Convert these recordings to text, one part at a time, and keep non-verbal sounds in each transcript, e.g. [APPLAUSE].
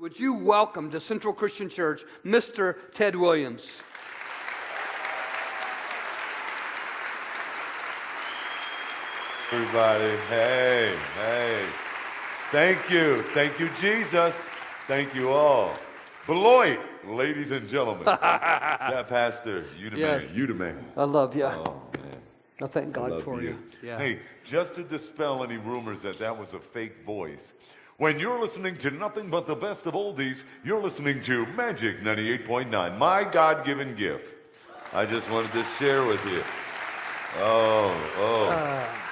Would you welcome to Central Christian Church Mr. Ted Williams? Everybody, hey, hey. Thank you. Thank you, Jesus. Thank you all. Beloit, ladies and gentlemen. [LAUGHS] yeah, Pastor, you the Yes. man. You the man. I love you. Oh, man. I thank God Love for you. Yeah. Hey, just to dispel any rumors that that was a fake voice, when you're listening to nothing but the best of oldies, you're listening to Magic 98.9, my God given gift. I just wanted to share with you. Oh, oh. Ah.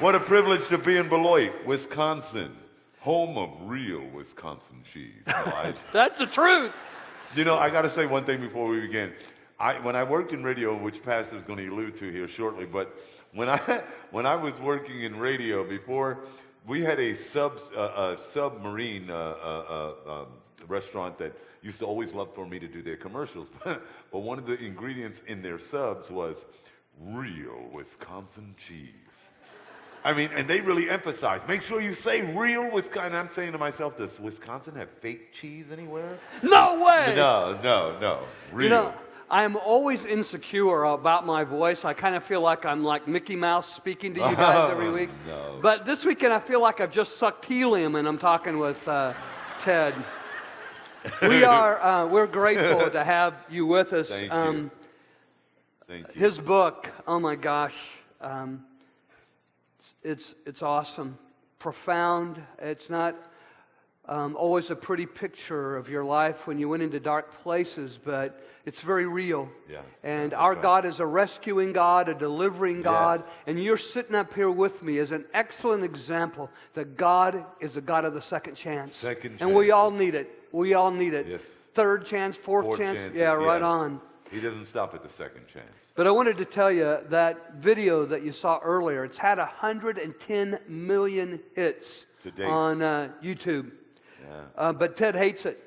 What a privilege to be in Beloit, Wisconsin, home of real Wisconsin cheese. I- [LAUGHS] That's the truth. you know, I got to say one thing before we begin. I, when I worked in radio, which Pastor's going to allude to here shortly, but when I [LAUGHS] when I was working in radio before, we had a sub uh, a submarine uh, uh, uh, um, restaurant that used to always love for me to do their commercials. [LAUGHS] but one of the ingredients in their subs was real Wisconsin cheese. I mean, and they really emphasize, make sure you say real Wisconsin. I'm saying to myself, does Wisconsin have fake cheese anywhere? No way. No, no, no. Real. You know, I'm always insecure about my voice. I kind of feel like I'm like Mickey Mouse speaking to you [LAUGHS] guys every week. no. But this weekend, I feel like I've just sucked helium and I'm talking with uh, Ted. We [LAUGHS] are uh, we're grateful to have you with us. Thank Um, you. Thank you. His book, oh my gosh, um, it's, it's it's awesome, profound. It's not um, always a pretty picture of your life when you went into dark places, but it's very real. Yeah, And our right. God is a rescuing God, a delivering God, Yes. and you're sitting up here with me as an excellent example that God is a God of the second chance. Second And we all need it. We all need it. Yes. Third chance, fourth, Fourth chance. chances, yeah, right yeah. on. He doesn't stop at the second chance. But I wanted to tell you that video that you saw earlier, it's had 110 million hits on uh, YouTube. Yeah. Uh, but Ted hates it.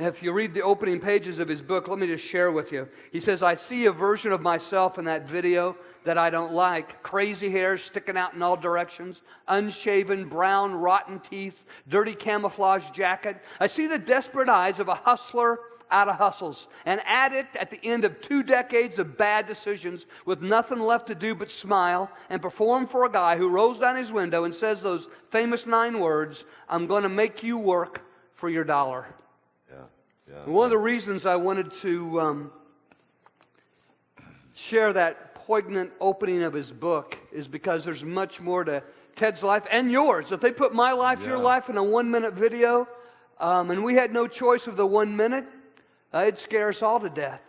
If you read the opening pages of his book, let me just share with you. He says, I see a version of myself in that video that I don't like. Crazy hair sticking out in all directions, unshaven, brown, rotten teeth, dirty camouflage jacket. I see the desperate eyes of a hustler out of hustles, an addict at the end of two decades of bad decisions with nothing left to do but smile and perform for a guy who rolls down his window and says those famous nine words I'm going to make you work for your dollar. Yeah. Yeah. One of the reasons I wanted to um, share that poignant opening of his book is because there's much more to Ted's life and yours. If they put my life, your life in a one minute video, um, and we had no choice of the one minute, uh, it'd scare us all to death.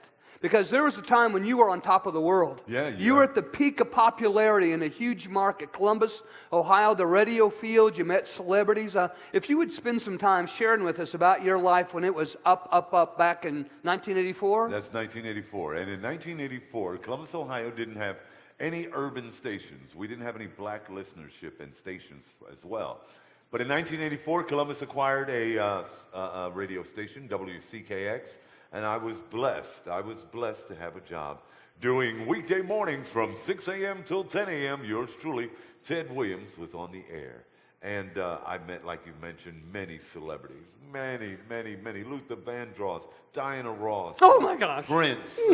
Because there was a time when you were on top of the world. Yeah, You yeah. were at the peak of popularity in a huge market, Columbus, Ohio, the radio field. You met celebrities. Uh, if you would spend some time sharing with us about your life when it was up, up, up back in 1984. That's 1984. And in 1984, Columbus, Ohio didn't have any urban stations. We didn't have any black listenership and stations as well. But in 1984, Columbus acquired a, uh, s- uh, uh, radio station, WCKX, and I was blessed. I was blessed to have a job doing weekday mornings from 6 a.m. till 10 a.m. Yours truly, Ted Williams, was on the air. And uh, I met, like you mentioned, many celebrities. Many, many, many. Luther Vandross, Diana Ross. Oh my gosh. Prince, [LAUGHS]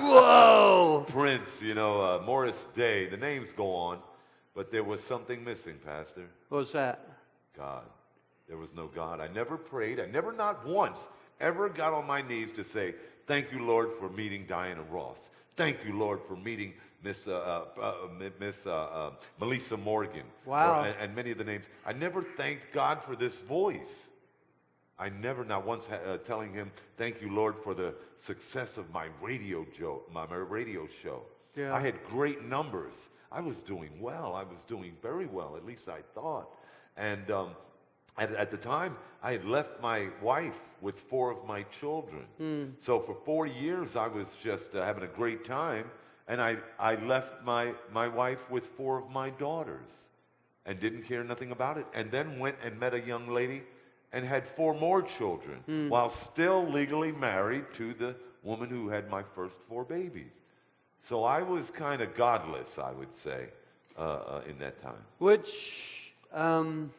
Whoa. Prince, you know, uh, Morris Day, the names go on, but there was something missing, Pastor. What was that? God. There was no God. I never prayed. I never, not once, ever got on my knees to say, Thank you, Lord, for meeting Diana Ross. Thank you, Lord, for meeting Miss, uh, uh, uh, Miss uh, uh, Melissa Morgan. Wow. Or- and, and many of the names. I never thanked God for this voice. I never, not once, uh, telling him, "Thank you, Lord, for the success of my radio jo- my, my radio show." Yeah. I had great numbers. I was doing well. I was doing very well. At least I thought. And um, at, at the time, I had left my wife with four of my children. So for four years, I was just uh, having a great time, and I I left my my wife with four of my daughters and didn't care nothing about it. And then went and met a young lady and had four more children while still legally married to the woman who had my first four babies. So I was kind of godless, I would say, uh, uh, in that time. Which um,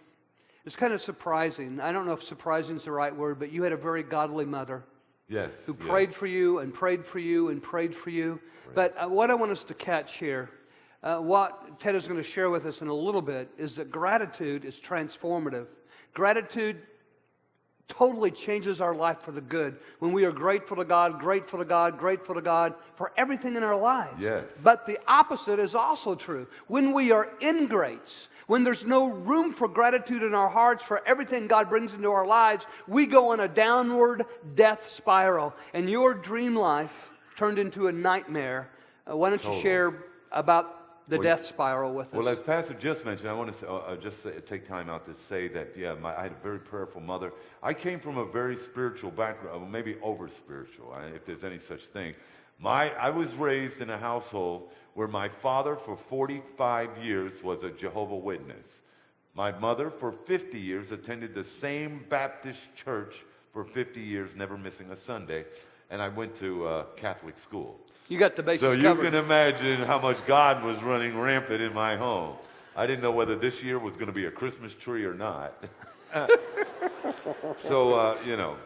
It's kind of surprising. I don't know if surprising is the right word, but you had a very godly mother Yes. who yes. prayed for you and prayed for you and prayed for you. But uh, what I want us to catch here, uh, what Ted is going to share with us in a little bit, is that gratitude is transformative. Gratitude totally changes our life for the good when we are grateful to God, grateful to God, grateful to God for everything in our lives. Yes. But the opposite is also true. When we are ingrates, when there's no room for gratitude in our hearts for everything God brings into our lives, we go on a downward death spiral. And your dream life turned into a nightmare. Uh, why don't you share about the Well, death spiral with us? Well, as Pastor just mentioned, I want to uh, uh, just say, take time out to say that, yeah, my, I had a very prayerful mother. I came from a very spiritual background, maybe over spiritual, if there's any such thing. My, I was raised in a household where my father, for 45 years, was a Jehovah Witness. My mother, for 50 years, attended the same Baptist church for 50 years, never missing a Sunday. And I went to uh, Catholic school. You got the basics So you covered. can imagine how much God was running rampant in my home. I didn't know whether this year was going to be a Christmas tree or not. [LAUGHS] so, uh, you know,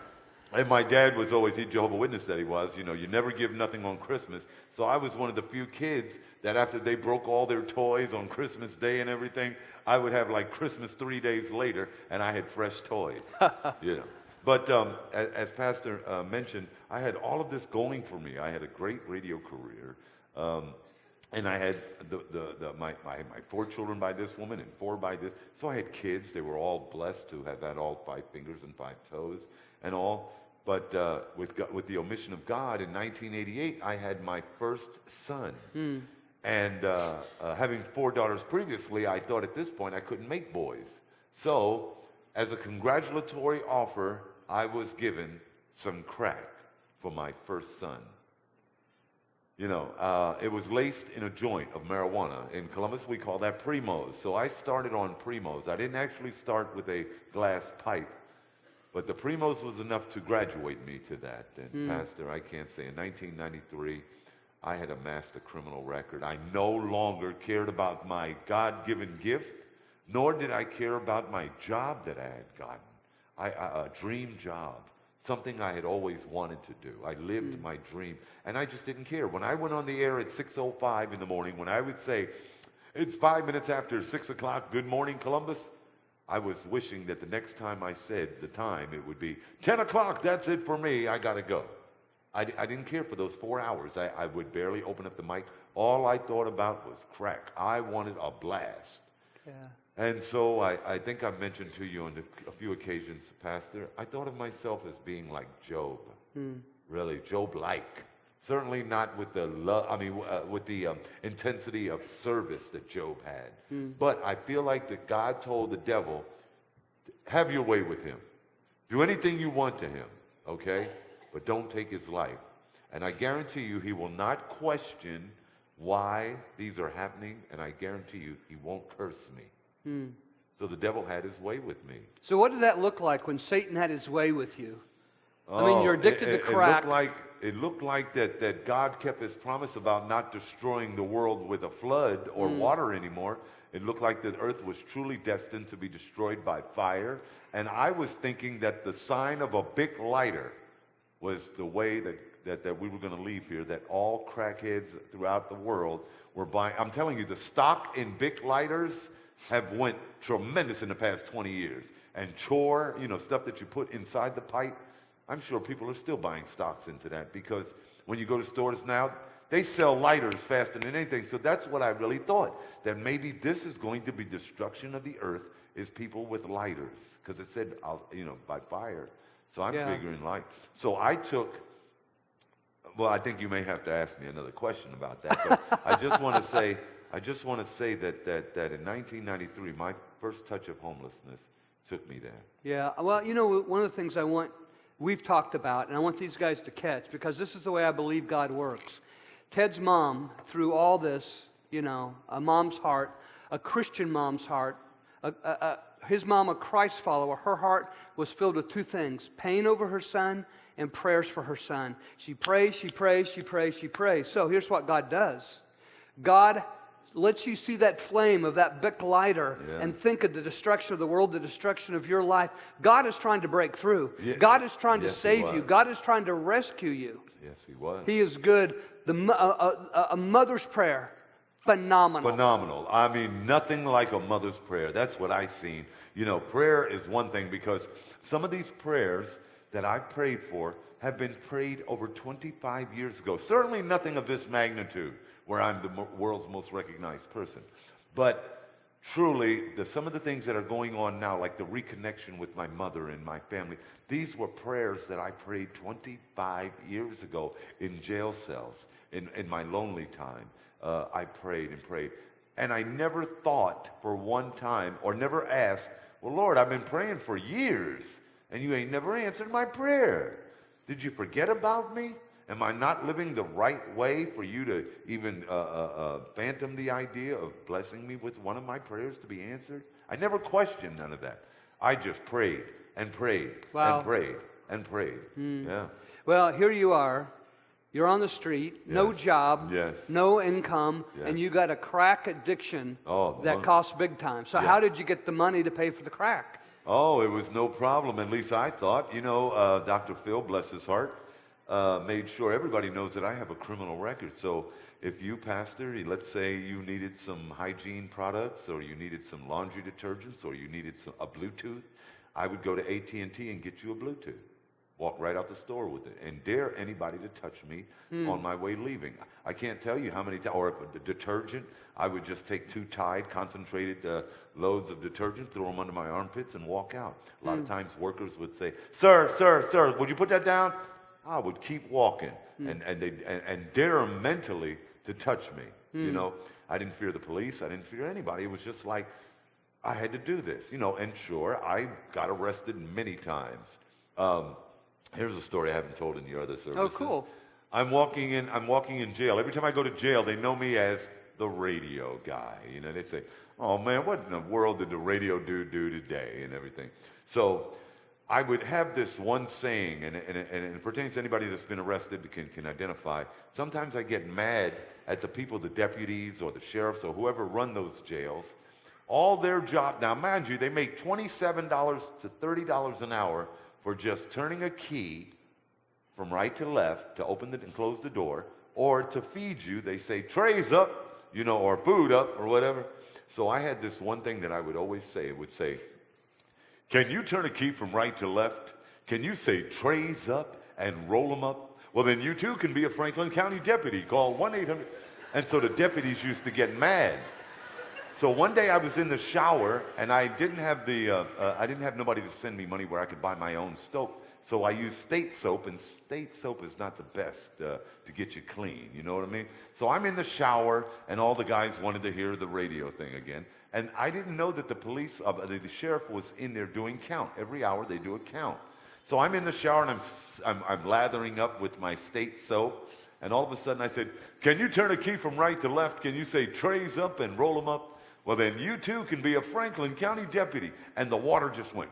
and my dad was always, he Jehovah Witness that he was, you know, you never give nothing on Christmas. So I was one of the few kids that after they broke all their toys on Christmas Day and everything, I would have like Christmas three days later and I had fresh toys, [LAUGHS] you know. But um, as, as Pastor uh, mentioned, I had all of this going for me. I had a great radio career. Um, and I had the, the, the, my, my, my four children by this woman and four by this. So I had kids. They were all blessed to have had all five fingers and five toes and all. But uh, with, with the omission of God, in 1988, I had my first son. And uh, uh, having four daughters previously, I thought at this point I couldn't make boys. So, as a congratulatory offer, I was given some crack for my first son. You know, uh, it was laced in a joint of marijuana. In Columbus, we call that primos. So I started on primos. I didn't actually start with a glass pipe, but the primos was enough to graduate me to that. And Pastor, I can't say, in 1993, I had amassed a criminal record. I no longer cared about my God-given gift, nor did I care about my job that I had gotten. I, I, a dream job, something I had always wanted to do. I lived hmm. my dream, and I just didn't care. When I went on the air at 6:05 in the morning, when I would say, "It's five minutes after six o'clock. Good morning, Columbus," I was wishing that the next time I said the time, it would be 10 o'clock. That's it for me. I gotta go. I, I didn't care for those four hours. I, I would barely open up the mic. All I thought about was crack. I wanted a blast. yeah. And so I, I think I've mentioned to you on a few occasions, Pastor, I thought of myself as being like Job. Really, Job-like. Certainly not with the love, I mean, uh, with the um, intensity of service that Job had. But I feel like that God told the devil, have your way with him. Do anything you want to him, okay? But don't take his life. And I guarantee you, he will not question why these are happening, and I guarantee you, he won't curse me. So the devil had his way with me. So, what did that look like when Satan had his way with you? I mean, you're Oh, addicted it, to it- It crack. looked like, it looked like that, that God kept his promise about not destroying the world with a flood or Mm. water anymore. It looked like the earth was truly destined to be destroyed by fire. And I was thinking that the sign of a Bic lighter was the way that, that, that we were going to leave here, that all crackheads throughout the world were buying. I'm telling you, the stock in Bic lighters have went tremendous in the past 20 years. And chore, you know, stuff that you put inside the pipe, I'm sure people are still buying stocks into that because when you go to stores now, they sell lighters faster than anything. So that's what I really thought, that maybe this is going to be destruction of the earth is people with lighters because it said, I'll, you know, by fire. So I'm Yeah. figuring light. So I took well, I think you may have to ask me another question about that. But I just want to [LAUGHS] say, I just want to say that, that, that in 1993, my first touch of homelessness took me there. Yeah, well, you know, one of the things I want, we've talked about, and I want these guys to catch, because this is the way I believe God works. Ted's mom, through all this, you know, a mom's heart, a Christian mom's heart, a, a, a, his mom, a Christ follower, her heart was filled with two things pain over her son and prayers for her son. She prays, she prays, she prays, she prays. So here's what God does God lets you see that flame of that Bic lighter Yeah. and think of the destruction of the world, the destruction of your life. God is trying to break through. Yeah. God is trying to Yes, He save you. God is trying to rescue you. Yes, he was. He is good. The, a, a, a mother's prayer, phenomenal. Phenomenal. I mean, nothing like a mother's prayer. That's what I've seen. You know, prayer is one thing because some of these prayers that I prayed for have been prayed over 25 years ago. Certainly nothing of this magnitude where I'm the world's most recognized person. But truly, the, some of the things that are going on now, like the reconnection with my mother and my family, these were prayers that I prayed 25 years ago in jail cells, in, in my lonely time. Uh, I prayed and prayed. And I never thought for one time or never asked, Well, Lord, I've been praying for years and you ain't never answered my prayer. Did you forget about me? Am I not living the right way for you to even uh, uh, uh, phantom the idea of blessing me with one of my prayers to be answered? I never questioned none of that. I just prayed and prayed Wow. and prayed and prayed. Yeah. Well, here you are. You're on the street, no job, Yes. no income, and you got a crack addiction Oh, that money. costs big time. So, how did you get the money to pay for the crack? Oh, it was no problem. At least I thought. You know, uh, Dr. Phil, bless his heart, uh, made sure everybody knows that I have a criminal record. So if you, pastor, let's say you needed some hygiene products, or you needed some laundry detergents, or you needed some, a Bluetooth, I would go to AT and T and get you a Bluetooth. Walk right out the store with it, and dare anybody to touch me on my way leaving. I can't tell you how many times. Or the detergent, I would just take two Tide concentrated uh, loads of detergent, throw them under my armpits, and walk out. A lot of times, workers would say, "Sir, sir, sir, would you put that down?" I would keep walking, and and they and, and dare 'em mentally to touch me. You know, I didn't fear the police. I didn't fear anybody. It was just like I had to do this. You know, and sure, I got arrested many times. Um, here's a story I haven't told in your other services. Oh, cool. I'm walking in. I'm walking in jail. Every time I go to jail, they know me as the radio guy. You know, they say, "Oh man, what in the world did the radio dude do today?" and everything. So. I would have this one saying, and, and, and it pertains to anybody that's been arrested can, can identify. Sometimes I get mad at the people, the deputies or the sheriffs or whoever run those jails. All their job, now mind you, they make $27 to $30 an hour for just turning a key from right to left to open the, and close the door, or to feed you, they say trays up, you know, or food up, or whatever. So I had this one thing that I would always say. It would say, "Can you turn a key from right to left? Can you say trays up and roll them up? Well, then you too can be a Franklin County deputy. Call one eight hundred. And so the deputies used to get mad. So one day I was in the shower and I didn't have the uh, uh, I didn't have nobody to send me money where I could buy my own soap. So I used state soap, and state soap is not the best uh, to get you clean. You know what I mean? So I'm in the shower, and all the guys wanted to hear the radio thing again. And I didn't know that the police, uh, the, the sheriff was in there doing count. Every hour they do a count. So I'm in the shower and I'm, I'm, I'm lathering up with my state soap. And all of a sudden I said, Can you turn a key from right to left? Can you say trays up and roll them up? Well, then you too can be a Franklin County deputy. And the water just went,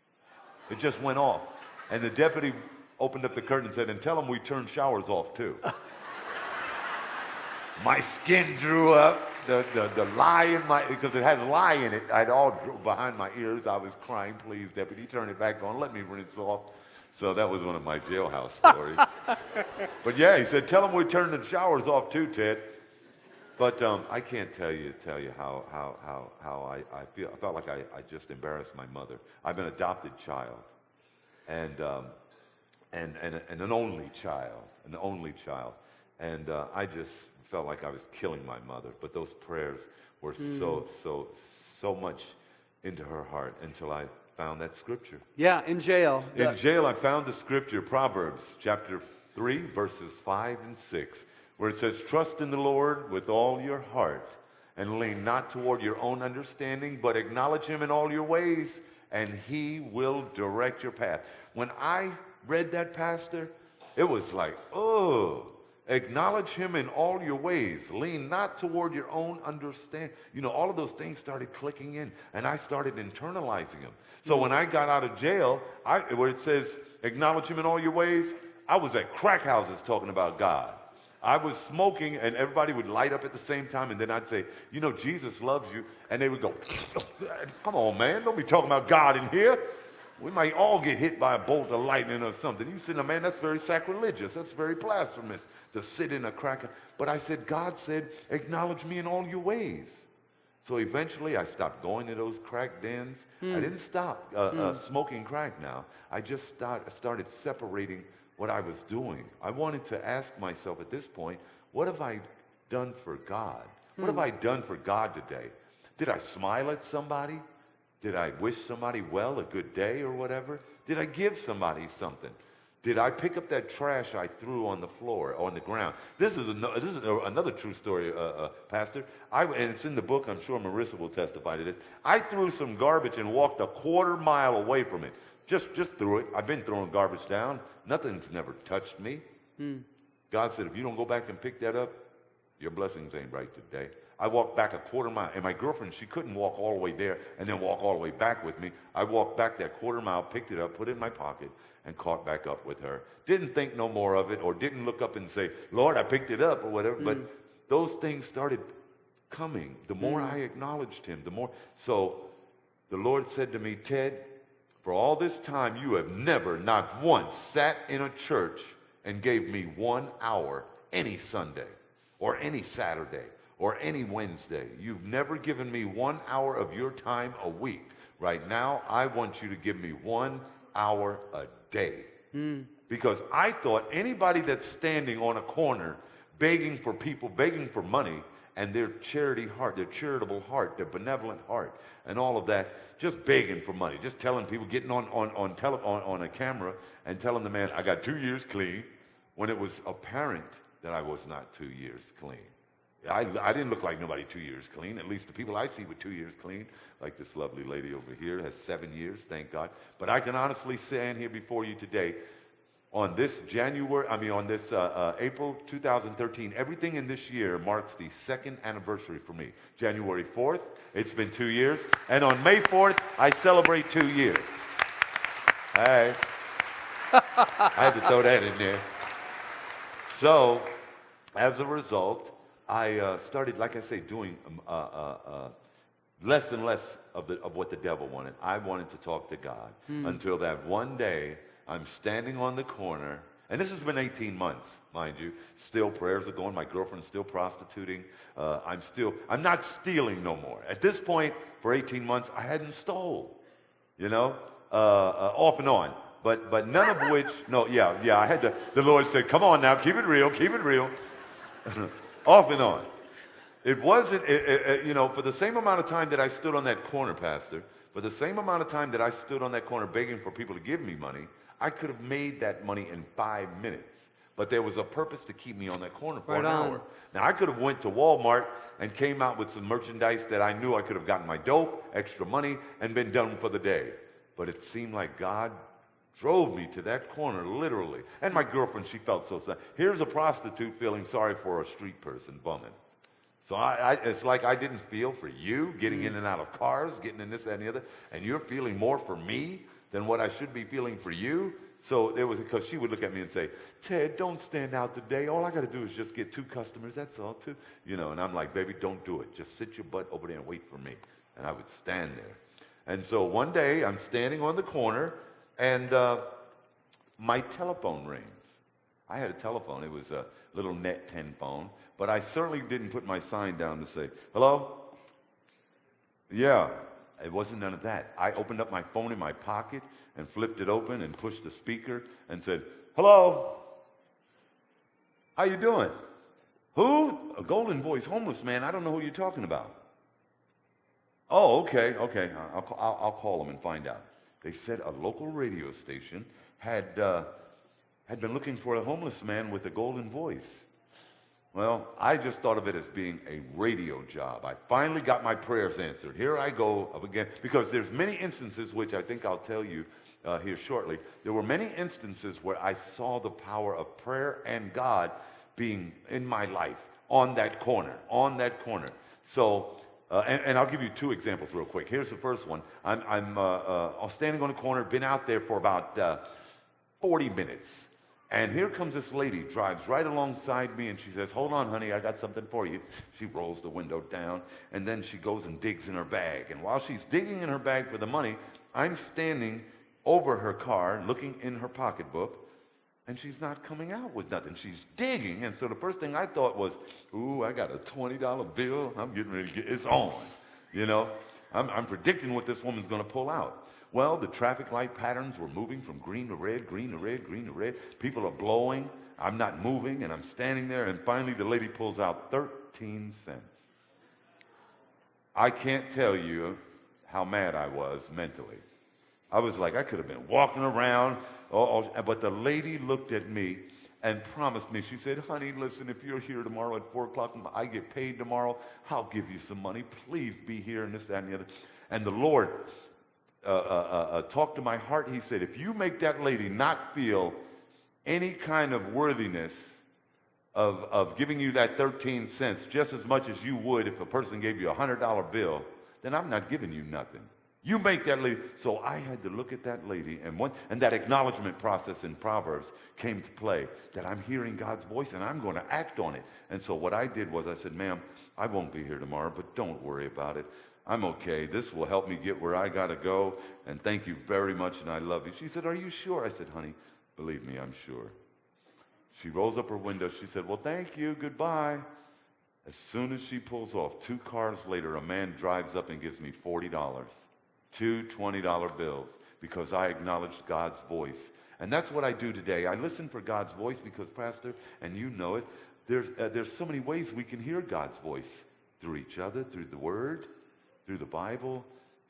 [LAUGHS] it just went off. And the deputy opened up the curtain and said, And tell them we turn showers off too. [LAUGHS] my skin drew up. The, the, the lye in my, because it has lye in it, I'd all behind my ears. I was crying, please, deputy, turn it back on. Let me rinse off. So that was one of my jailhouse stories. [LAUGHS] but yeah, he said, tell them we turned the showers off too, Ted. But um, I can't tell you tell you how how how how I, I feel. I felt like I, I just embarrassed my mother. I'm an adopted child, and um, and and and an only child, an only child, and uh, I just felt like I was killing my mother. But those prayers were so so so much into her heart until I found that scripture. Yeah, in jail. In The- jail, I found the scripture, Proverbs chapter 3, verses 5 and 6, where it says, Trust in the Lord with all your heart and lean not toward your own understanding, but acknowledge him in all your ways, and he will direct your path. When I read that, Pastor, it was like, oh, acknowledge him in all your ways. Lean not toward your own understanding. You know, all of those things started clicking in, and I started internalizing them. So when I got out of jail, I, where it says, acknowledge him in all your ways, I was at crack houses talking about God. I was smoking, and everybody would light up at the same time, and then I'd say, You know, Jesus loves you. And they would go, [LAUGHS] Come on, man, don't be talking about God in here. We might all get hit by a bolt of lightning or something. You said, man, that's very sacrilegious. That's very blasphemous to sit in a cracker. But I said, God said, acknowledge me in all your ways. So eventually I stopped going to those crack dens. I didn't stop uh, uh, smoking crack now. I just start, started separating what I was doing. I wanted to ask myself at this point, what have I done for God? What have I done for God today? Did I smile at somebody? Did I wish somebody well, a good day or whatever? Did I give somebody something? Did I pick up that trash I threw on the floor, on the ground? This is, ano- this is another true story, uh, uh, Pastor. I, and it's in the book. I'm sure Marissa will testify to this. I threw some garbage and walked a quarter mile away from it. Just, just threw it. I've been throwing garbage down. Nothing's never touched me. God said, if you don't go back and pick that up, your blessings ain't right today. I walked back a quarter mile, and my girlfriend, she couldn't walk all the way there and then walk all the way back with me. I walked back that quarter mile, picked it up, put it in my pocket, and caught back up with her. Didn't think no more of it, or didn't look up and say, Lord, I picked it up, or whatever. But mm. those things started coming. The more mm. I acknowledged him, the more. So the Lord said to me, Ted, for all this time, you have never, not once, sat in a church and gave me one hour any Sunday or any Saturday or any Wednesday. You've never given me one hour of your time a week. Right now, I want you to give me one hour a day. Hmm. Because I thought anybody that's standing on a corner begging for people, begging for money, and their charity heart, their charitable heart, their benevolent heart, and all of that, just begging for money, just telling people, getting on, on, on, tele, on, on a camera and telling the man, I got two years clean, when it was apparent that I was not two years clean. I, I didn't look like nobody two years clean. At least the people I see with two years clean, like this lovely lady over here, has seven years, thank God. But I can honestly stand here before you today on this January, I mean, on this uh, uh, April 2013, everything in this year marks the second anniversary for me. January 4th, it's been two years. And on May 4th, I celebrate two years. Hey. [LAUGHS] I had to throw that in there. So, as a result, I uh, started, like I say, doing um, uh, uh, uh, less and less of, the, of what the devil wanted. I wanted to talk to God until that one day I'm standing on the corner, and this has been 18 months, mind you. Still, prayers are going. My girlfriend's still prostituting. Uh, I'm still, I'm not stealing no more. At this point, for 18 months, I hadn't stole, you know, uh, uh, off and on. But, but none of [LAUGHS] which, no, yeah, yeah, I had to, the Lord said, come on now, keep it real, keep it real. [LAUGHS] off and on. It wasn't, it, it- you know, for the same amount of time that I stood on that corner, Pastor, for the same amount of time that I stood on that corner begging for people to give me money, I could have made that money in five minutes. But there was a purpose to keep me on that corner for Right an on. hour. Now I could have went to Walmart and came out with some merchandise that I knew I could have gotten my dope, extra money, and been done for the day. But it seemed like God drove me to that corner, literally. And my girlfriend, she felt so sad. Here's a prostitute feeling sorry for a street person bumming. So I, I, it's like I didn't feel for you getting in and out of cars, getting in this, that, and the other, and you're feeling more for me than what I should be feeling for you. So there was because she would look at me and say, "Ted, don't stand out today. All I got to do is just get two customers. That's all, too." You know. And I'm like, "Baby, don't do it. Just sit your butt over there and wait for me." And I would stand there. And so one day I'm standing on the corner, and uh, my telephone rings. I had a telephone. It was a little net 10 phone, but I certainly didn't put my sign down to say, hello? Yeah, it wasn't none of that. I opened up my phone in my pocket and flipped it open and pushed the speaker and said, hello? How you doing? Who? A golden voice, homeless man. I don't know who you're talking about. Oh, okay, okay. I'll, I'll, I'll call them and find out. They said a local radio station had, uh, had been looking for a homeless man with a golden voice. Well, I just thought of it as being a radio job. I finally got my prayers answered. Here I go again, because there's many instances, which I think I'll tell you uh, here shortly. There were many instances where I saw the power of prayer and God being in my life on that corner, on that corner. So, uh, and, and I'll give you two examples real quick. Here's the first one. I'm, I'm uh, uh, standing on the corner, been out there for about uh, 40 minutes. And here comes this lady, drives right alongside me, and she says, Hold on, honey, I got something for you. She rolls the window down, and then she goes and digs in her bag. And while she's digging in her bag for the money, I'm standing over her car, looking in her pocketbook, and she's not coming out with nothing. She's digging. And so the first thing I thought was, Ooh, I got a $20 bill. I'm getting ready to get it's on. You know, I'm, I'm predicting what this woman's going to pull out. Well, the traffic light patterns were moving from green to red, green to red, green to red. People are blowing. I'm not moving, and I'm standing there. And finally, the lady pulls out 13 cents. I can't tell you how mad I was mentally. I was like, I could have been walking around, oh, oh, but the lady looked at me and promised me, she said, honey, listen, if you're here tomorrow at 4 o'clock, and I get paid tomorrow, I'll give you some money. Please be here, and this, that, and the other. And the Lord uh, uh, uh, uh talked to my heart. He said, if you make that lady not feel any kind of worthiness of, of giving you that 13 cents just as much as you would if a person gave you a $100 bill, then I'm not giving you nothing. You make that lady. So I had to look at that lady, and one, and that acknowledgement process in Proverbs came to play. That I'm hearing God's voice, and I'm going to act on it. And so what I did was I said, "Ma'am, I won't be here tomorrow, but don't worry about it. I'm okay. This will help me get where I got to go. And thank you very much, and I love you." She said, "Are you sure?" I said, "Honey, believe me, I'm sure." She rolls up her window. She said, "Well, thank you. Goodbye." As soon as she pulls off, two cars later, a man drives up and gives me forty dollars two $20 bills because I acknowledged God's voice. And that's what I do today. I listen for God's voice because, Pastor, and you know it, there's, uh, there's so many ways we can hear God's voice through each other, through the Word, through the Bible,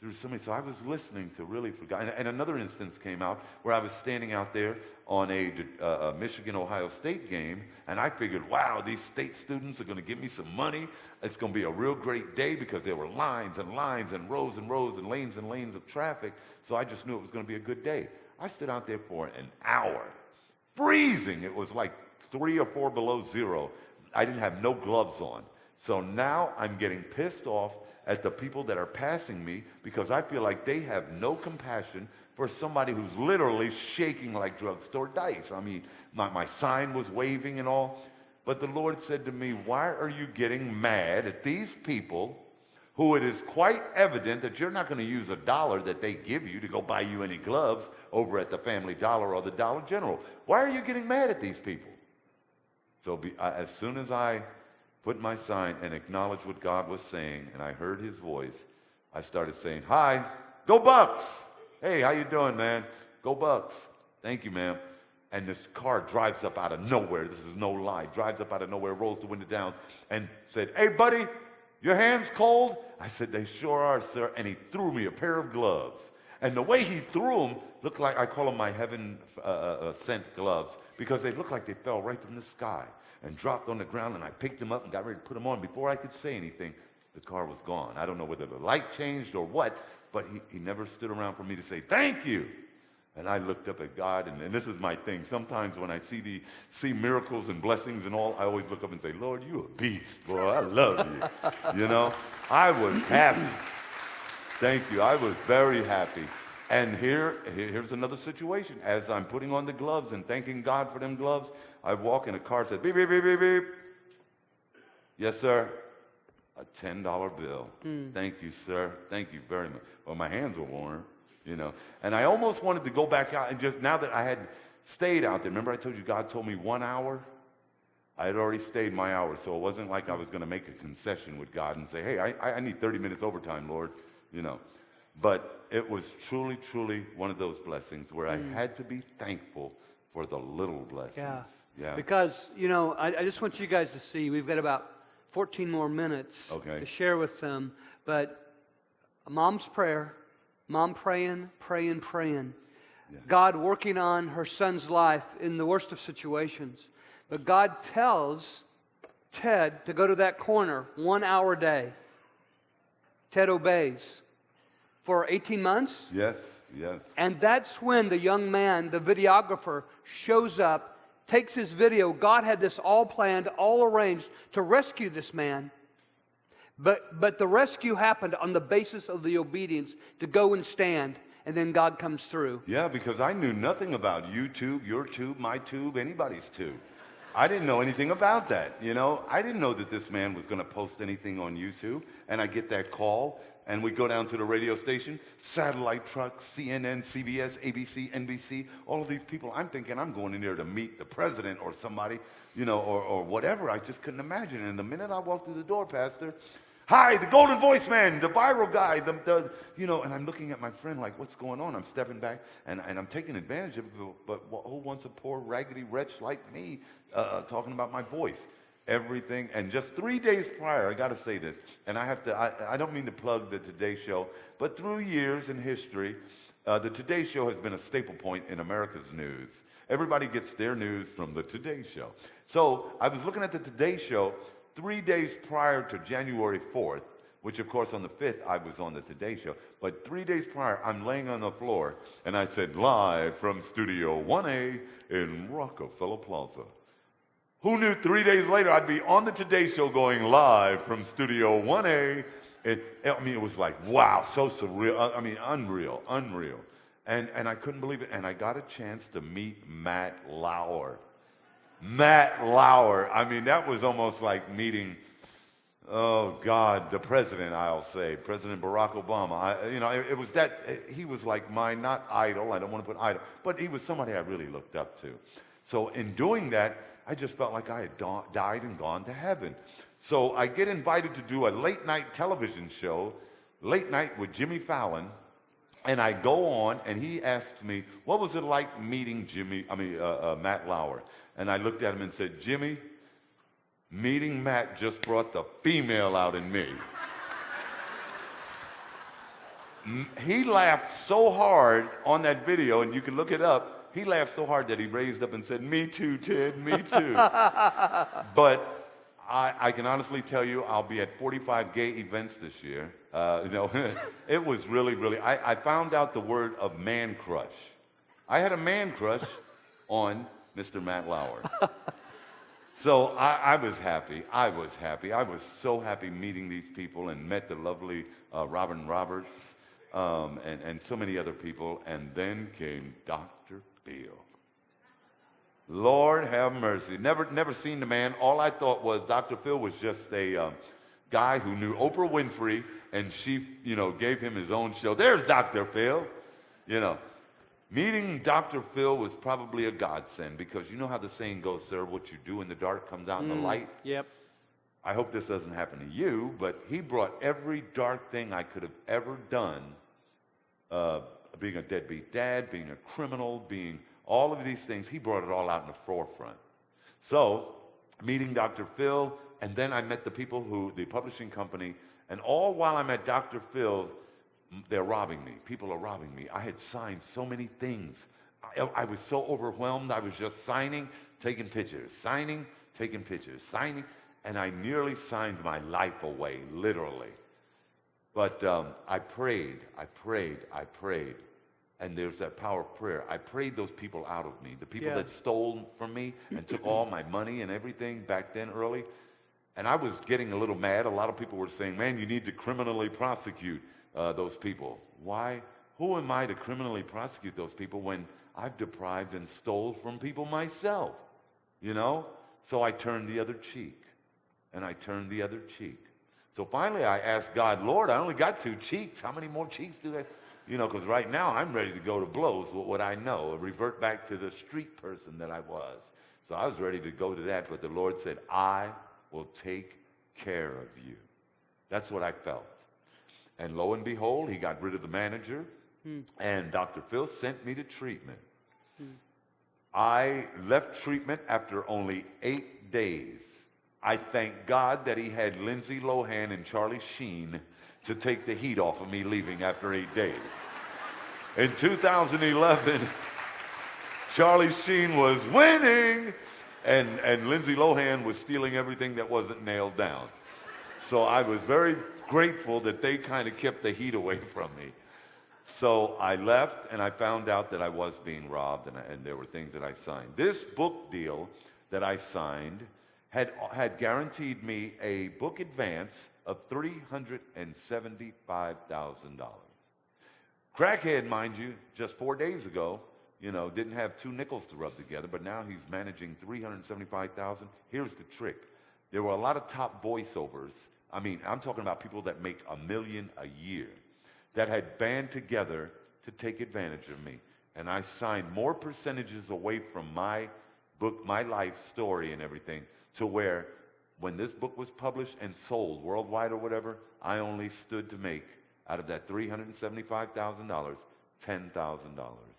through so. So I was listening to really for God. And another instance came out where I was standing out there on a, uh, a Michigan Ohio State game, and I figured, wow, these state students are going to give me some money. It's going to be a real great day because there were lines and lines and rows and rows and lanes and lanes of traffic. So I just knew it was going to be a good day. I stood out there for an hour, freezing. It was like three or four below zero. I didn't have no gloves on. So now I'm getting pissed off at the people that are passing me because I feel like they have no compassion for somebody who's literally shaking like drugstore dice. I mean, my, my sign was waving and all. But the Lord said to me, Why are you getting mad at these people who it is quite evident that you're not going to use a dollar that they give you to go buy you any gloves over at the Family Dollar or the Dollar General? Why are you getting mad at these people? So be, uh, as soon as I put my sign and acknowledged what God was saying, and I heard his voice, I started saying, Hi, go Bucks! Hey, how you doing, man? Go Bucks. Thank you, ma'am. And this car drives up out of nowhere. This is no lie. Drives up out of nowhere, rolls the window down, and said, Hey, buddy, your hands cold? I said, They sure are, sir. And he threw me a pair of gloves. And the way he threw them looked like I call them my heaven uh, uh, uh sent gloves because they looked like they fell right from the sky and dropped on the ground, and I picked them up and got ready to put them on. Before I could say anything, the car was gone. I don't know whether the light changed or what, but he, he never stood around for me to say, Thank you. And I looked up at God, and, and this is my thing. Sometimes when I see the see miracles and blessings and all, I always look up and say, Lord, you a beast, boy. I love you. [LAUGHS] you know, I was happy. Thank you. I was very happy. And here, here's another situation. As I'm putting on the gloves and thanking God for them gloves, I walk in a car, said beep, beep, beep, beep, beep. Yes, sir. A $10 bill. Mm. Thank you, sir. Thank you very much. Well, my hands were warm, you know. And I almost wanted to go back out and just, now that I had stayed out there, remember I told you God told me one hour? I had already stayed my hour, so it wasn't like I was going to make a concession with God and say, hey, I, I need 30 minutes overtime, Lord, you know. But it was truly, truly one of those blessings where mm. I had to be thankful for the little blessings. Yeah. Yeah. Because, you know, I, I, just want you guys to see we've got about 14 more minutes okay. to share with them. But a mom's prayer, mom praying, praying, praying. Yeah. God working on her son's life in the worst of situations. But God tells Ted to go to that corner one hour a day. Ted obeys. For 18 months? Yes, yes. And that's when the young man, the videographer, shows up takes his video. God had this all planned, all arranged to rescue this man. But, but the rescue happened on the basis of the obedience to go and stand and then God comes through. Yeah, because I knew nothing about YouTube, your tube, my tube, anybody's tube. I didn't know anything about that. You know, I didn't know that this man was going to post anything on YouTube. And I get that call, and we go down to the radio station, satellite trucks, CNN, CBS, ABC, NBC, all of these people. I'm thinking I'm going in there to meet the president or somebody, you know, or, or whatever. I just couldn't imagine. And the minute I walked through the door, Pastor, Hi, the golden voice man, the viral guy, the, the, you know, and I'm looking at my friend like, what's going on? I'm stepping back and, and I'm taking advantage of it, but who wants a poor, raggedy wretch like me uh, uh, talking about my voice? Everything, and just three days prior, I got to say this, and I have to, I, I don't mean to plug the Today Show, but through years in history, uh, the Today Show has been a staple point in America's news. Everybody gets their news from the Today Show. So I was looking at the Today Show, three days prior to January 4th, which of course on the 5th I was on the Today Show, but three days prior I'm laying on the floor and I said, live from Studio 1A in Rockefeller Plaza. Who knew three days later I'd be on the Today Show going live from Studio 1A? It, I mean, it was like, wow, so surreal. I mean, unreal, unreal. And, and I couldn't believe it. And I got a chance to meet Matt Lauer. Matt Lauer. I mean, that was almost like meeting, oh God, the president, I'll say, President Barack Obama. I, you know, it, it was that, eh, he was like my, not idol, I don't want to put idol, but he was somebody I really looked up to. So in doing that, I just felt like I had died and gone to heaven. So I get invited to do a late night television show, late night with Jimmy Fallon, and I go on, and he asks me, "What was it like meeting Jimmy? I mean, uh, uh, Matt Lauer?" And I looked at him and said, Jimmy, meeting Matt just brought the female out in me. he laughed so hard on that video, and you can look it up. He laughed so hard that he raised up and said, Me too, Ted, me too. [LAUGHS] but I, I, can honestly tell you, I'll be at 45 gay events this year. Uh, you know, [LAUGHS] it was really, really. I, I found out the word of man crush. I had a man crush on Mr. Matt Lauer. [LAUGHS] so I, I, was happy. I was happy. I was so happy meeting these people and met the lovely uh, Robin Roberts um, and, and so many other people. And then came Dr. Phil. Lord have mercy. Never, never seen the man. All I thought was Dr. Phil was just a um, guy who knew Oprah Winfrey, and she, you know, gave him his own show. There's Dr. Phil, you know. Meeting Dr. Phil was probably a godsend because you know how the saying goes, sir, what you do in the dark comes out in the mm, light? Yep. I hope this doesn't happen to you, but he brought every dark thing I could have ever done uh, being a deadbeat dad, being a criminal, being all of these things, he brought it all out in the forefront. So, meeting Dr. Phil, and then I met the people who, the publishing company, and all while I'm at Dr. Phil, they're robbing me. People are robbing me. I had signed so many things. I, I, was so overwhelmed. I was just signing, taking pictures, signing, taking pictures, signing, and I nearly signed my life away, literally. But um, I prayed, I prayed, I prayed. And there's that power of prayer. I prayed those people out of me, the people yeah. that stole from me and took all my money and everything back then early. And I was getting a little mad. A lot of people were saying, man, you need to criminally prosecute uh, those people. Why? Who am I to criminally prosecute those people when I've deprived and stole from people myself? You know? So I turned the other cheek. And I turned the other cheek. So finally I asked God, Lord, I only got two cheeks. How many more cheeks do I? You know, because right now I'm ready to go to blows with what I know, revert back to the street person that I was. So I was ready to go to that, but the Lord said, I will take care of you. That's what I felt. And lo and behold, he got rid of the manager, hmm. and Dr. Phil sent me to treatment. Hmm. I left treatment after only eight days. I thank God that he had Lindsay Lohan and Charlie Sheen to take the heat off of me leaving after eight days. In 2011, [LAUGHS] Charlie Sheen was winning, and, and Lindsay Lohan was stealing everything that wasn't nailed down. So I was very grateful that they kind of kept the heat away [LAUGHS] from me. So I left and I found out that I was being robbed and, I, and there were things that I signed. This book deal that I signed had, had guaranteed me a book advance of $375,000. Crackhead, mind you, just four days ago, you know, didn't have two nickels to rub together, but now he's managing 375,000. Here's the trick. There were a lot of top voiceovers. I mean, I'm talking about people that make a million a year that had band together to take advantage of me. And I signed more percentages away from my book, my life story and everything, to where when this book was published and sold worldwide or whatever, I only stood to make out of that $375,000, $10,000.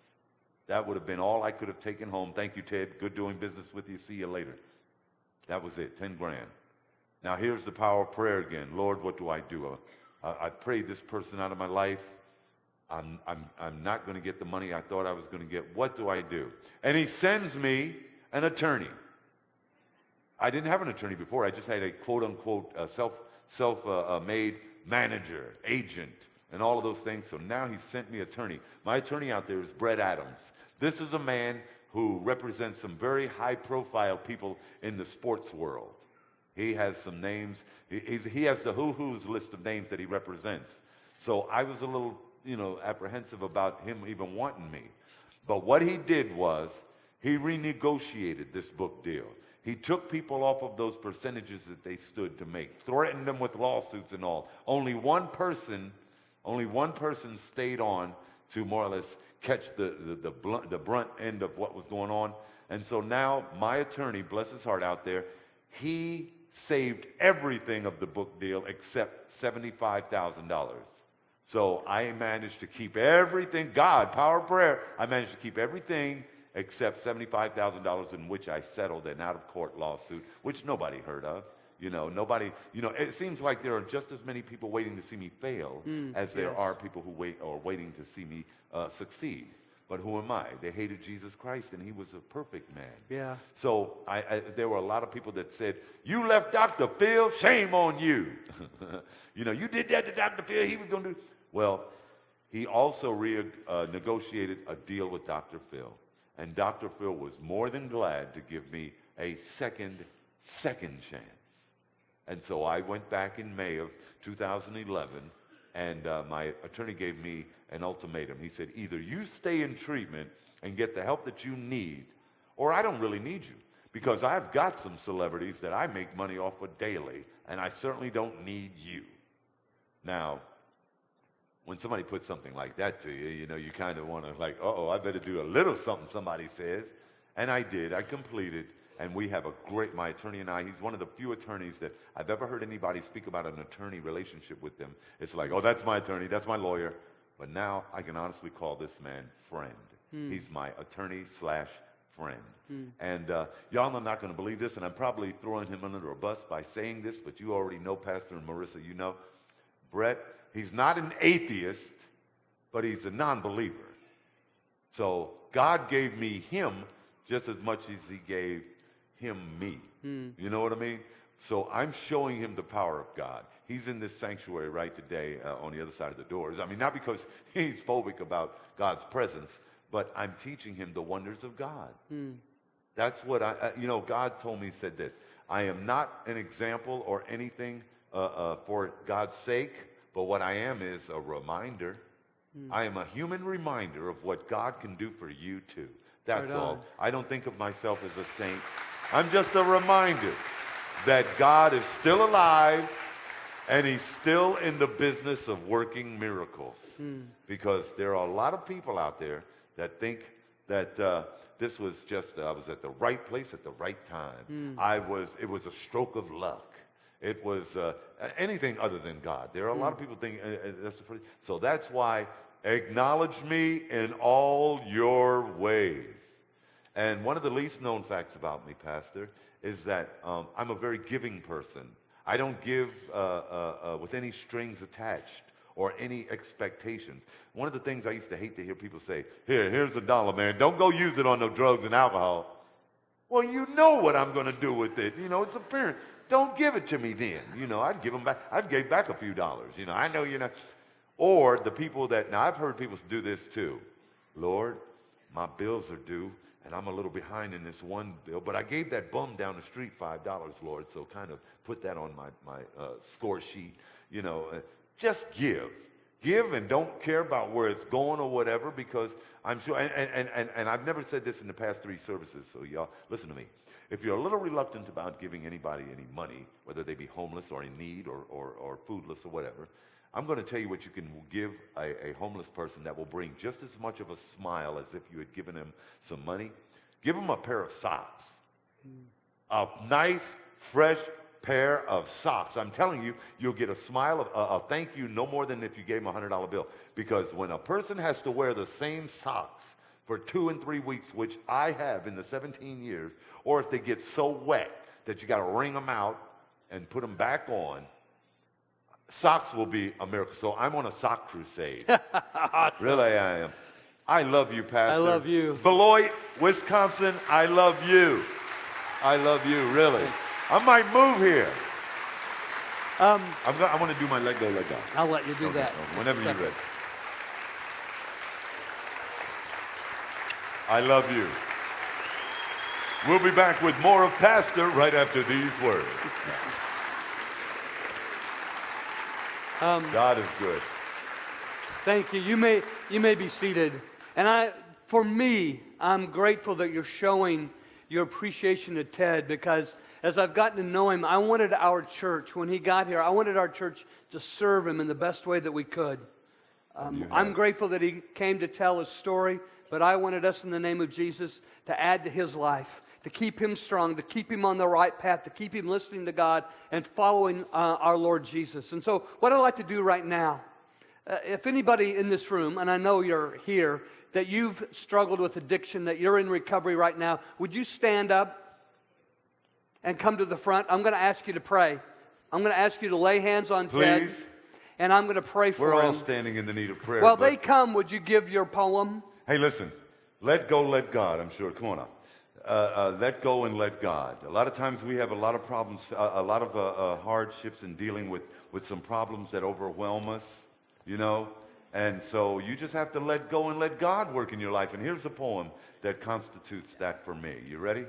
That would have been all I could have taken home. Thank you, Ted. Good doing business with you. See you later. That was it, 10 grand. Now here's the power of prayer again. Lord, what do I do? Uh, I prayed this person out of my life. I'm, I'm, I'm not going to get the money I thought I was going to get. What do I do? And he sends me an attorney. I didn't have an attorney before. I just had a quote unquote uh, self, self uh, uh, made manager, agent, and all of those things. So now he sent me attorney. My attorney out there is Brett Adams. This is a man who represents some very high profile people in the sports world. He has some names. He, he has the who who's list of names that he represents. So I was a little, you know, apprehensive about him even wanting me. But what he did was he renegotiated this book deal. He took people off of those percentages that they stood to make, threatened them with lawsuits and all. Only one person, only one person stayed on to more or less catch the, the, the, blunt, the brunt end of what was going on. And so now my attorney, bless his heart out there, he saved everything of the book deal except $75,000. So I managed to keep everything, God, power of prayer, I managed to keep everything except $75,000 in which I settled an out of court lawsuit, which nobody heard of. You know, nobody, you know, it seems like there are just as many people waiting to see me fail Mm, as there yes. are people who wait or waiting to see me uh, succeed. But who am I? They hated Jesus Christ and he was a perfect man. Yeah. So I, I, there were a lot of people that said, You left Dr. Phil, shame on you. [LAUGHS] you know, you did that to Dr. Phil, he was going to do. Well, he also re- uh, negotiated a deal with Dr. Phil. And Dr. Phil was more than glad to give me a second, second chance. And so I went back in May of 2011, and uh, my attorney gave me an ultimatum. He said, either you stay in treatment and get the help that you need, or I don't really need you. Because I've got some celebrities that I make money off of daily, and I certainly don't need you. Now, when somebody puts something like that to you, you know, you kind of want to like, uh-oh, I better do a little something somebody says. And I did. I completed. And we have a great, my attorney and I, he's one of the few attorneys that I've ever heard anybody speak about an attorney relationship with them. It's like, oh, that's my attorney, that's my lawyer. But now I can honestly call this man friend. He's my attorney slash friend. And uh, y'all are not going to believe this, and I'm probably throwing him under a bus by saying this, but you already know Pastor and Marissa, you know. Brett, he's not an atheist, but he's a non believer. So God gave me him just as much as he gave him me. You know what I mean? So I'm showing him the power of God. He's in this sanctuary right today uh, on the other side of the doors. I mean, not because [LAUGHS] he's phobic about God's presence, but I'm teaching him the wonders of God. That's what I, uh, you know, God told me, he said this I am not an example or anything uh, uh, for God's sake, but what I am is a reminder. I am a human reminder of what God can do for you too. That's Right all. I don't think of myself as a saint. I'm just a reminder that God is still alive and he's still in the business of working miracles. Because there are a lot of people out there that think that uh, this was just, uh, I was at the right place at the right time. I was, it was a stroke of luck. It was uh, anything other than God. There are a lot of people think uh, uh, that's the first. So that's why acknowledge me in all your ways. And one of the least known facts about me, Pastor, is that um, I'm a very giving person. I don't give uh, uh, uh, with any strings attached or any expectations. One of the things I used to hate to hear people say, here, here's a dollar, man. Don't go use it on no drugs and alcohol. Well, you know what I'm going to do with it. You know, it's apparent. Don't give it to me then. You know, I'd give them back. I'd gave back a few dollars. You know, I know you're not. Or the people that, now I've heard people do this too. Lord, my bills are due and I'm a little behind in this one bill, but I gave that bum down the street $5, Lord, so kind of put that on my, my uh, score sheet. You know, uh, just give. Give and don't care about where it's going or whatever because I'm sure, and, and, and, and I've never said this in the past three services, so y'all listen to me. If you're a little reluctant about giving anybody any money, whether they be homeless or in need or, or, or foodless or whatever, I'm going to tell you what you can give a, a homeless person that will bring just as much of a smile as if you had given him some money. Give him a pair of socks. A nice, fresh pair of socks. I'm telling you, you'll get a smile of a, a thank you no more than if you gave him a $100 bill. Because when a person has to wear the same socks for two and three weeks, which I have in the 17 years, or if they get so wet that you got to wring them out and put them back on, socks will be a miracle. So I'm on a sock crusade. [LAUGHS] Really, I am. I love you, Pastor. I love you. Beloit, Wisconsin, I love you. I love you, really. I might move here. Um, I'm go- I want to do my let go, let go. I'll let you do that. Whenever you're ready. I love you. We'll be back with more of Pastor right after these words. [LAUGHS] Um, God is good. Thank you. You may, you may be seated. And I, for me, I'm grateful that you're showing your appreciation to Ted because as I've gotten to know him, I wanted our church, when he got here, I wanted our church to serve him in the best way that we could. Um, I'm grateful that he came to tell his story, but I wanted us in the name of Jesus to add to his life, to keep him strong, to keep him on the right path, to keep him listening to God and following uh, our Lord Jesus. And so, what I'd like to do right now, uh, if anybody in this room, and I know you're here, that you've struggled with addiction, that you're in recovery right now, would you stand up and come to the front? I'm going to ask you to pray. I'm going to ask you to lay hands on Ted, and I'm going to pray for We're all standing in the need of prayer. While but- they come, would you give your poem? Hey, listen. Let go, let God. I'm sure. Come on now. Uh, uh, let go and let God. A lot of times we have a lot of problems, uh, a lot of uh, uh, hardships in dealing with, with some problems that overwhelm us, you know? And so you just have to let go and let God work in your life. And here's a poem that constitutes that for me. You ready?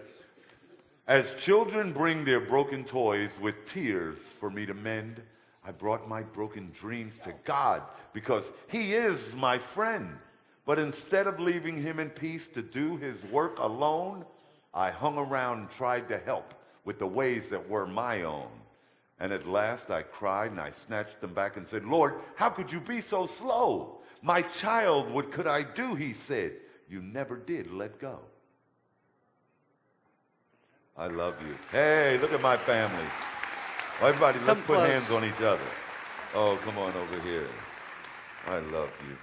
As children bring their broken toys with tears for me to mend, I brought my broken dreams to God because He is my friend. But instead of leaving Him in peace to do His work alone, I hung around and tried to help with the ways that were my own. And at last I cried and I snatched them back and said, Lord, how could you be so slow? My child, what could I do? He said, You never did let go. I love you. Hey, look at my family. Everybody, let's put hands on each other. Oh, come on over here. I love you.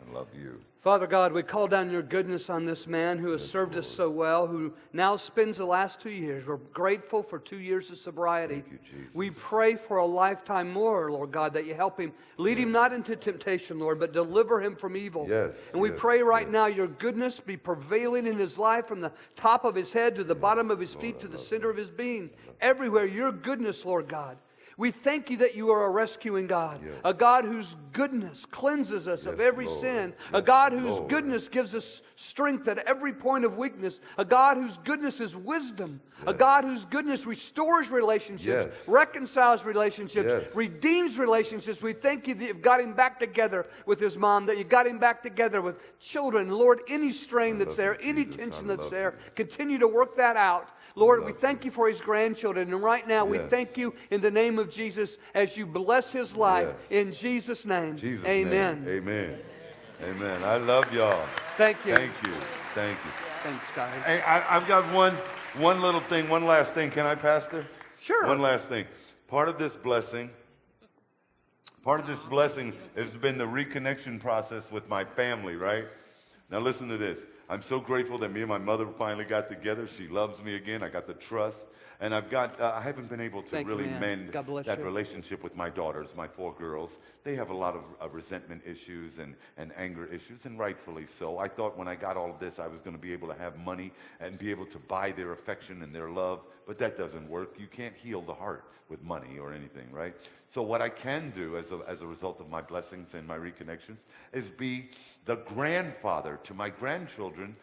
I love you. Father God, we call down your goodness on this man who has served us so well, who now spends the last two years. We're grateful for two years of sobriety. You. We pray for a lifetime more, Lord God, that you help him. Lead him not into temptation, Lord, but deliver him from evil. Yes, And we yes, pray right yes. now your goodness be prevailing in his life from the top of his head to the bottom of his feet to the center of his being. Everywhere, your goodness, Lord God. We thank you that you are a rescuing God, Yes. a God whose goodness cleanses us of every Lord. sin, a God whose Lord. goodness gives us strength at every point of weakness, a God whose goodness is wisdom, a God whose goodness restores relationships, Yes. reconciles relationships, Yes. redeems relationships. We thank you that you've got him back together with his mom, that you got him back together with children. Lord, any strain that's there, you, any Jesus. tension that's there, you. continue to work that out. Lord, we thank you for his grandchildren. And right now, we thank you in the name of Jesus as you bless his life. Yes. In Jesus' name. Jesus' Amen. name. Amen. Amen. I love y'all. Thank you. Thank you. Thank you. Thanks, guys. Hey, I, I've got one, one little thing, one last thing. Can I, Pastor? Sure. One last thing. Part of this blessing, part of this blessing has been the reconnection process with my family, right? Now listen to this. I'm so grateful that me and my mother finally got together. She loves me again. I got the trust. And I've got, uh, I haven't been able to Thank really man. mend that you. relationship with my daughters, my four girls. They have a lot of uh, resentment issues and, and anger issues, and rightfully so. I thought when I got all of this, I was going to be able to have money and be able to buy their affection and their love, but that doesn't work. You can't heal the heart with money or anything, right? So, what I can do as a, as a result of my blessings and my reconnections is be the grandfather to my grandchildren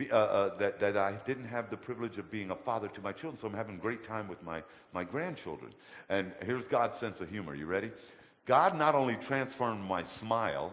uh, uh, that, that I didn't have the privilege of being a father to my children. So I'm having a great time with my, my grandchildren. And here's God's sense of humor. You ready? God not only transformed my smile,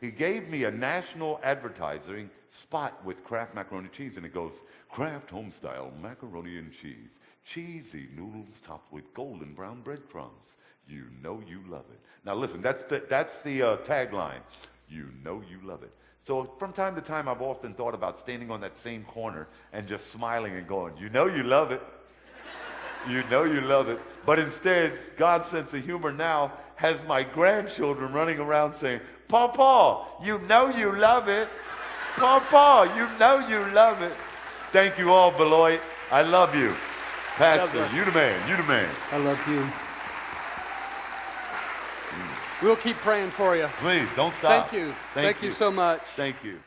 He gave me a national advertising spot with Kraft macaroni cheese, and it goes, Kraft homestyle macaroni and cheese, cheesy noodles topped with golden brown breadcrumbs. You know you love it. Now listen, that's the, that's the uh, tagline. You know you love it. So from time to time, I've often thought about standing on that same corner and just smiling and going, you know you love it. You know you love it. But instead, God's sense of humor now has my grandchildren running around saying, Papa, you know you love it. Papa, you know you love it. Thank you all, Beloit. I love you. Pastor, bless. you the man. You the man. I love you. We'll keep praying for you. Please don't stop. Thank you. Thank, you so much. Thank you.